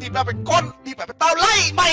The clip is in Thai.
ทีบแบบเป็นก้นทีบแบบเป็นเต้าไล่ไม่